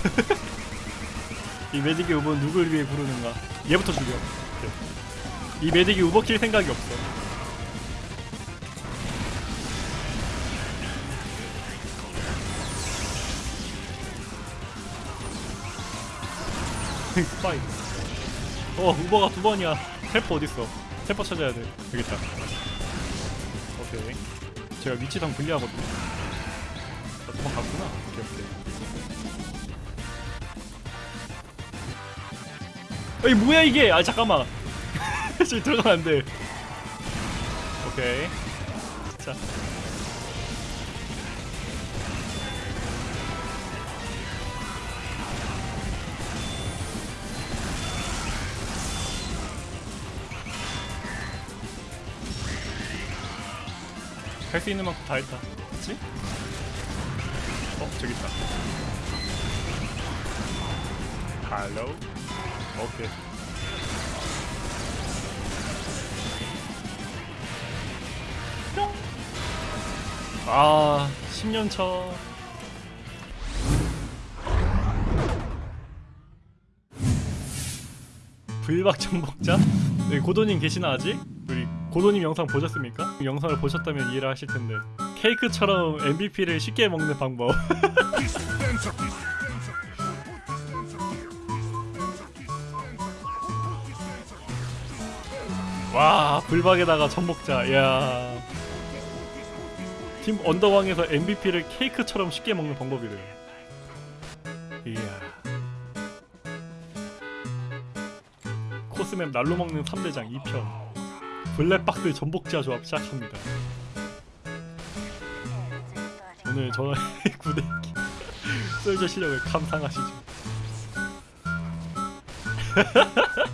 이 medic의 Uber는 누굴 위해 부르는가? 얘부터 죽여. 이. 매직이 우버 킬 생각이 없어. 스파이. 어 Uber가 두 번이야. 텔퍼 어딨어? 텔퍼 찾아야 돼. 있다. 오케이. 제가 위치상 불리하거든요. 아, 도망갔구나. 오케이 오케이 이 뭐야 이게? 아 잠깐만. 저기 들어가면 안돼. 오케이. 자. 할수 있는 만큼 다 했다. 그치? 어 저기 있다. 할로 오케이 뿅. 아 10년 차 불박 정복자? 네, 고도님 계시나 아직? 우리 고도님 영상 보셨습니까? 영상을 보셨다면 이해를 하실 텐데 케이크처럼 MVP를 쉽게 먹는 방법 와 불박에다가 전복자. 이야. 팀 언더왕에서 MVP를 케이크처럼 쉽게 먹는 방법이래요. 이야. 코스맵 날로 먹는 3대장 2편. 블랙박스 전복자 조합 시작합니다. 오늘 저의 구대기 솔저 실력을 감상하시죠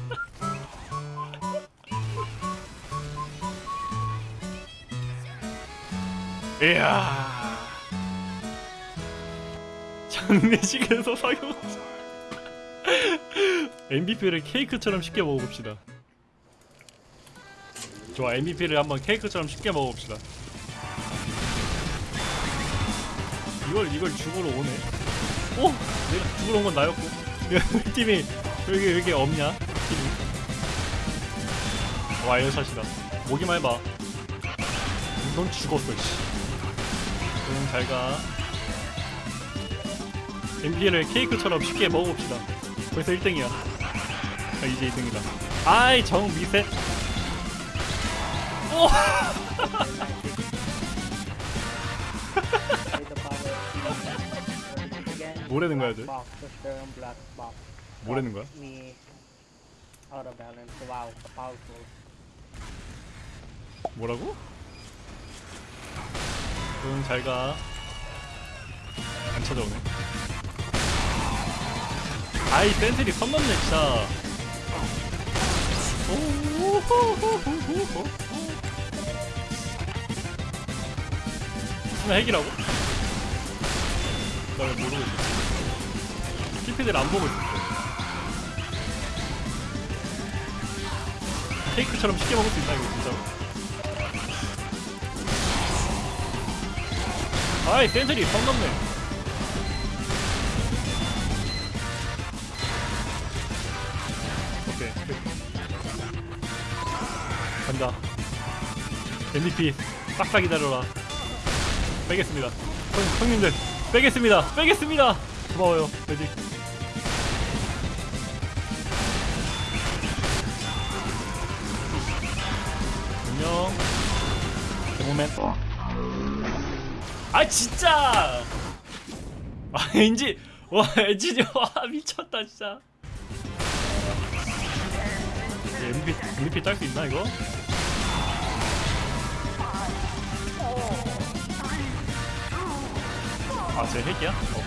이야. 장례식에서 사용 MVP를 케이크처럼 쉽게 먹어봅시다. 좋아 MVP를 한번 케이크처럼 쉽게 먹어봅시다. 이걸 이걸 죽으러 오네? 오! 내가 죽으러 온 건 나였고? 야, 팀이 여기 여기 없냐? 팀이? 와 에어샷이다. 모기만 해봐. 넌 죽었어 씨 응, 잘가 MP를 케이크처럼 쉽게 먹어봅시다 벌써 1등이야 아, 이제 2등이다 아이 정 미세 오! 뭐라는 거야, 쟤? 뭐라는 거야? 뭐라고? 응 잘 가. 안 찾아오네. 아이 sentry 선 넘네 진짜. 오호호호호호 무슨 핵이라고? 나 왜 모르고 있었지 TP들 안 보고 있었어. 케이크처럼 쉽게 먹을 수 있나 이거 진짜로 아이 센트리 선 넘네. 오케이. 간다. MVP 싹싹 기다려라. 빼겠습니다. 형, 형님들 빼겠습니다. 빼겠습니다. 고마워요 매직. 안녕. 데모맨 아 진짜 아 엔지 와 엔진이 와 미쳤다 진짜 MVP MVP 딸 수 있나 이거? 아쟤 핵이야? 어.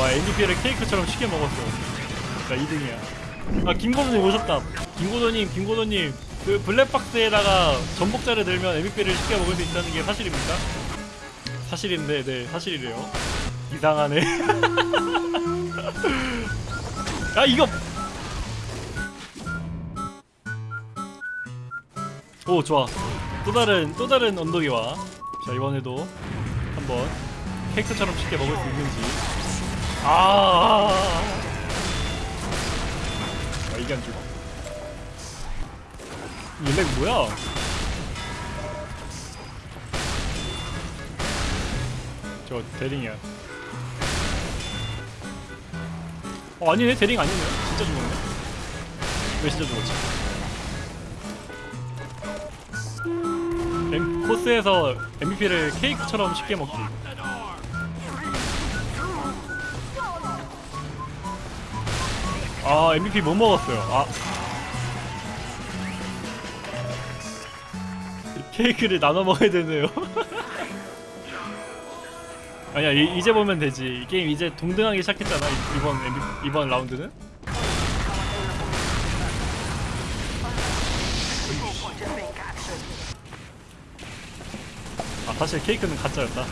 와 MVP를 케이크처럼 쉽게 먹었어 나 2등이야 아 김고도님 오셨다 김고도님 김고도님 그 블랙박스에다가 전복자를 들면 MVP를 쉽게 먹을 수 있다는 게 사실입니까? 사실인데 네 사실이래요. 이상하네. 야 이거! 오 좋아. 또 다른 또 다른 언덕이 와자 이번에도 한번 케이크처럼 쉽게 먹을 수 있는지. 아, 아 이게 안 죽어 얘렉 뭐야? 저 대링이야. 어 아니네. 대링 아니네. 진짜 죽었네. 왜 진짜 죽었지? 엠, 코스에서 MVP를 케이크처럼 쉽게 먹기. 아 MVP 못 먹었어요. 아 케이크를 나눠 먹어야 되네요. 아니야 이, 이제 보면 되지. 이 게임 이제 동등하게 시작했잖아 이- 이번 이번 라운드는. 아 사실 케이크는 가짜였다.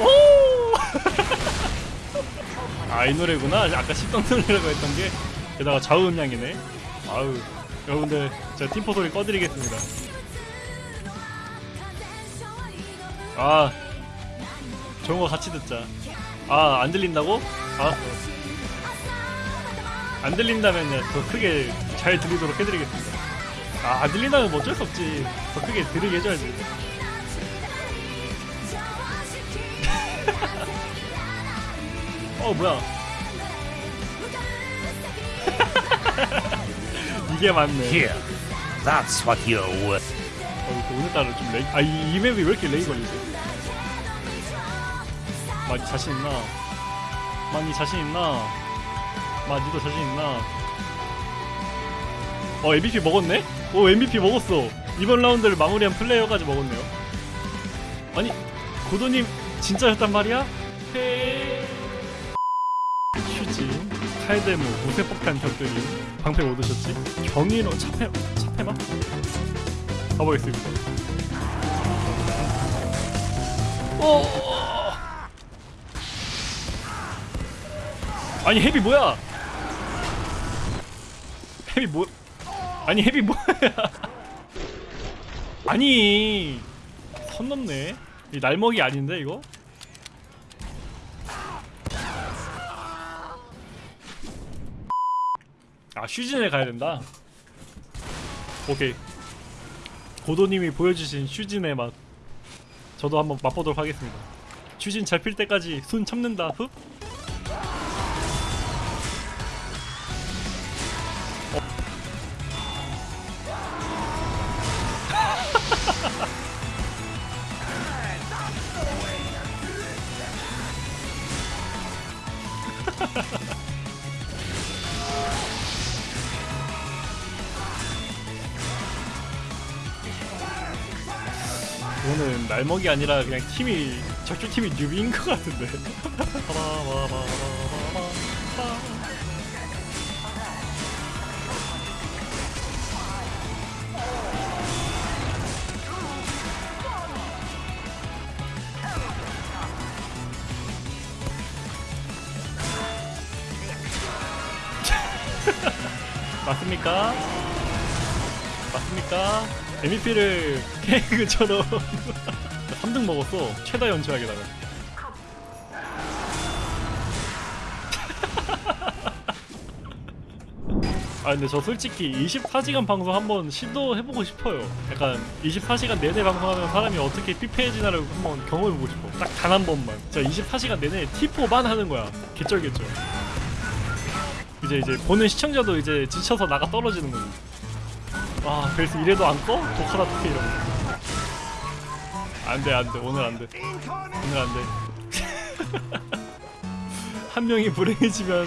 오! 아 이 노래구나. 아까 씹던 노래라고 했던 게. 게다가 좌우 음량이네. 아우 여러분들 제가 팀포 소리 꺼드리겠습니다. 아 좋은 거 같이 듣자. 아 안 들린다고? 알았어 안 들린다면요. 더 크게 잘 들리도록 해드리겠습니다. 아 안 들린다면 뭐 어쩔 수 없지. 더 크게 들리게 해줘야지. 어 뭐야 이게 맞네 Here, that's what you're worth. 어, 오늘따라 좀 레이 아 이 이 맵이 왜 이렇게 레이 걸리지? 많이 자신 있나? 많이 자신 있나? 마 니도 자신 있나? 어 MVP 먹었네? 오 MVP 먹었어 이번 라운드를 마무리한 플레이어까지 먹었네요 아니 고도님 진짜였단 말이야? 헤휴 진 칼데모 무쇠폭탄 격들이 방패 못 드셨지? 경이로 차페 차페마? 가보겠습니다. 오. 아니 헤비 뭐야? 헤비 뭐? 아니 헤비 뭐야? 아니 선 넘네. 이 날먹이 아닌데 이거? 아 슈진에 가야 된다. 오케이. 고도님이 보여주신 슈진의 맛 저도 한번 맛보도록 하겠습니다 슈진 잘 필 때까지 손 참는다 흡 날먹이 아니라 그냥 팀이 적중 팀이 뉴비인 것 같은데. 맞습니까? 맞습니까? MVP를 케이크처럼 3등 먹었어. 최다 연체하게다가. 아 근데 저 솔직히 24시간 방송 한번 시도해보고 싶어요. 약간 24시간 내내 방송하면 사람이 어떻게 피폐해지나를 한번 경험해보고 싶어. 딱 단 한 번만. 진짜 24시간 내내 T4만 하는 거야. 개쩔겠죠. 이제 이제 보는 시청자도 이제 지쳐서 나가 떨어지는 거지. 아 그래서 이래도 안 꺼? 독하다 특히 이러면 안돼 안돼. 오늘 안돼. 오늘 안돼. 한 명이 불행해지면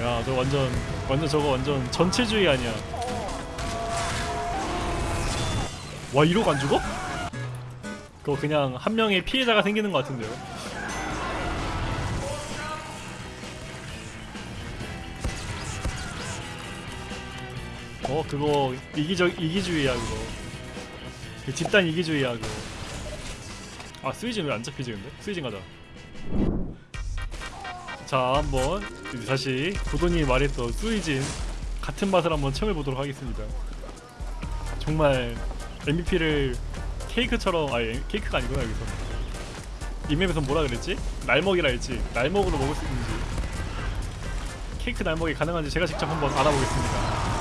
야 저 완전 완전 저거 완전 전체주의 아니야. 와 이러고 안 죽어? 그거 그냥 한 명의 피해자가 생기는 것 같은데요. 어 그거 이기적 이기주의야 그거. 그 집단 이기주의야 그거 아 스위진 왜 안 잡히지 근데? 스위진 가자 자 한번 이제 다시 고돈이 말했던 스위진 같은 맛을 한번 체험해 보도록 하겠습니다. 정말 MVP를 케이크처럼 아니 케이크가 아니구나 여기서. 이 맵에서 뭐라 그랬지? 날먹이라 했지. 날먹으로 먹을 수 있는지. 케이크 날먹이 가능한지 제가 직접 한번 알아보겠습니다